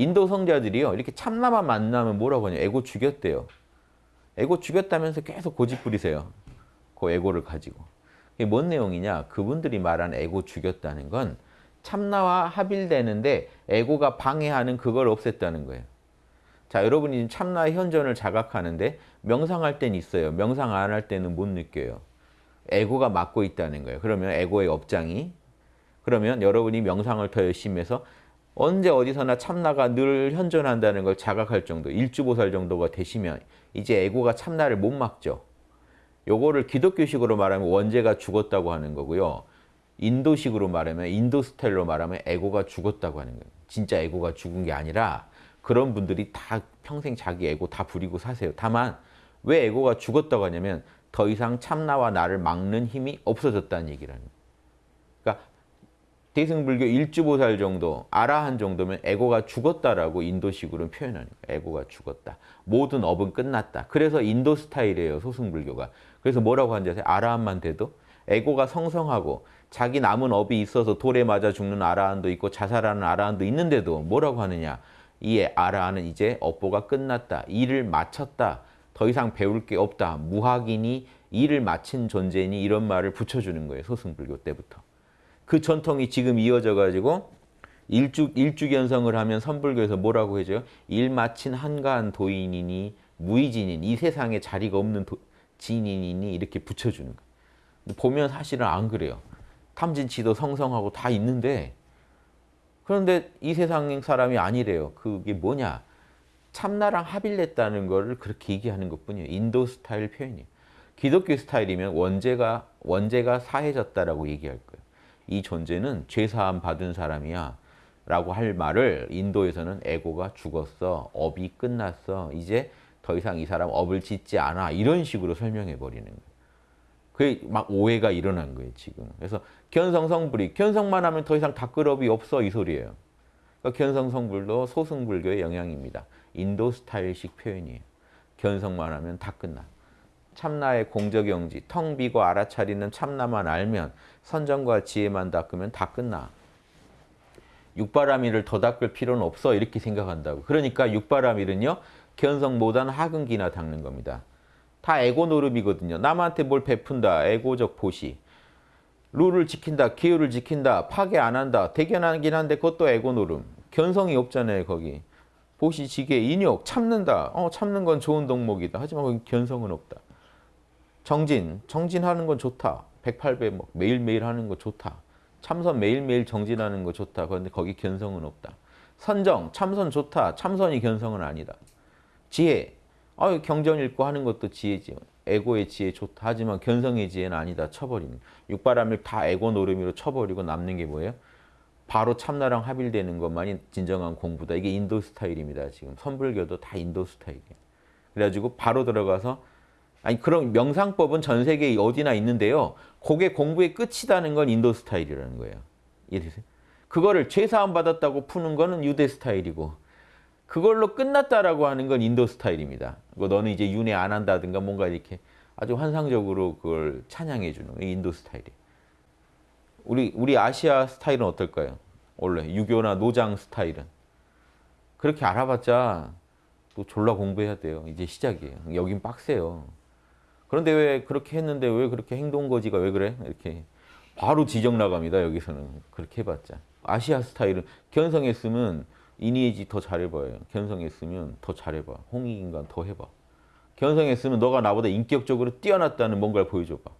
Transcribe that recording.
인도 성자들이요. 이렇게 참나만 만나면 뭐라고 하냐. 에고 죽였대요. 에고 죽였다면서 계속 고집 부리세요. 그 에고를 가지고. 이게 뭔 내용이냐. 그분들이 말한 에고 죽였다는 건 참나와 합일되는데 에고가 방해하는 그걸 없앴다는 거예요. 자, 여러분이 참나의 현존을 자각하는데 명상할 땐 있어요. 명상 안 할 때는 못 느껴요. 에고가 막고 있다는 거예요. 그러면 에고의 업장이 그러면 여러분이 명상을 더 열심히 해서 언제 어디서나 참나가 늘 현존한다는 걸 자각할 정도, 일주보살 정도가 되시면 이제 에고가 참나를 못 막죠. 요거를 기독교식으로 말하면 원죄가 죽었다고 하는 거고요. 인도식으로 말하면 인도 스타일로 말하면 에고가 죽었다고 하는 거예요. 진짜 에고가 죽은 게 아니라 그런 분들이 다 평생 자기 에고 다 부리고 사세요. 다만 왜 에고가 죽었다고 하냐면 더 이상 참나와 나를 막는 힘이 없어졌다는 얘기라는 거예요. 대승불교 일주보살 정도, 아라한 정도면 에고가 죽었다라고 인도식으로는 표현하는 거예요. 에고가 죽었다. 모든 업은 끝났다. 그래서 인도 스타일이에요. 소승불교가. 그래서 뭐라고 하는지 아세요? 아라한만 돼도 에고가 성성하고 자기 남은 업이 있어서 돌에 맞아 죽는 아라한도 있고 자살하는 아라한도 있는데도 뭐라고 하느냐. 이 아라한은 이제 업보가 끝났다. 일을 마쳤다. 더 이상 배울 게 없다. 무학이니 일을 마친 존재니 이런 말을 붙여주는 거예요. 소승불교 때부터. 그 전통이 지금 이어져 가지고 일주, 일주견성을 하면 선불교에서 뭐라고 해줘요? 일 마친 한가한 도인이니 무의진인 이 세상에 자리가 없는 도, 진인이니 이렇게 붙여주는 거예요. 보면 사실은 안 그래요. 탐진치도 성성하고 다 있는데 그런데 이 세상 사람이 아니래요. 그게 뭐냐? 참나랑 합일냈다는 거를 그렇게 얘기하는 것뿐이에요. 인도 스타일 표현이에요. 기독교 스타일이면 원죄가 원죄가 사해졌다라고 얘기할 거예요. 이 존재는 죄사함 받은 사람이야 라고 할 말을 인도에서는 에고가 죽었어. 업이 끝났어. 이제 더 이상 이 사람 업을 짓지 않아. 이런 식으로 설명해 버리는 거예요. 그게 막 오해가 일어난 거예요, 지금. 그래서 견성성불이 견성만 하면 더 이상 닦을업이 없어 이 소리예요. 그러니까 견성성불도 소승불교의 영향입니다. 인도 스타일식 표현이에요. 견성만 하면 다 끝나. 참나의 공적영지, 텅 비고 알아차리는 참나만 알면 선정과 지혜만 닦으면 다 끝나. 육바라밀을 더 닦을 필요는 없어 이렇게 생각한다고. 그러니까 육바라밀은요. 견성 못한 하근기나 닦는 겁니다. 다 에고 노름이거든요. 남한테 뭘 베푼다. 에고적 보시. 룰을 지킨다. 기율을 지킨다. 파괴 안 한다. 대견하긴 한데 그것도 에고 노름. 견성이 없잖아요. 거기. 보시, 지게, 인욕, 참는다. 어, 참는 건 좋은 덕목이다. 하지만 견성은 없다. 정진, 정진하는 건 좋다. 108배 뭐 매일매일 하는 거 좋다. 참선 매일매일 정진하는 거 좋다. 그런데 거기 견성은 없다. 선정, 참선 좋다. 참선이 견성은 아니다. 지혜, 아 경전 읽고 하는 것도 지혜지. 에고의 지혜 좋다. 하지만 견성의 지혜는 아니다. 쳐버리는. 육바람을 다 에고 노름이로 쳐버리고 남는 게 뭐예요? 바로 참나랑 합일되는 것만이 진정한 공부다. 이게 인도 스타일입니다. 지금 선불교도 다 인도 스타일이에요. 그래가지고 바로 들어가서 아니 그런 명상법은 전 세계에 어디나 있는데요. 그게 공부의 끝이다는 건 인도 스타일이라는 거예요. 이해되세요? 그거를 죄사함 받았다고 푸는 거는 유대 스타일이고 그걸로 끝났다라고 하는 건 인도 스타일입니다. 뭐 너는 이제 윤회 안 한다든가 뭔가 이렇게 아주 환상적으로 그걸 찬양해 주는 게 인도 스타일이에요. 우리 우리 아시아 스타일은 어떨까요? 원래 유교나 노장 스타일은 그렇게 알아봤자 또 졸라 공부해야 돼요. 이제 시작이에요. 여긴 빡세요. 그런데 왜 그렇게 했는데 왜 그렇게 행동거지가 왜 그래? 이렇게 바로 지적 나갑니다. 여기서는 그렇게 해봤자 아시아 스타일은 견성했으면 이니에지 더 잘해봐요. 견성했으면 더 잘해봐. 홍익인간 더 해봐. 견성했으면 너가 나보다 인격적으로 뛰어났다는 뭔가를 보여줘봐.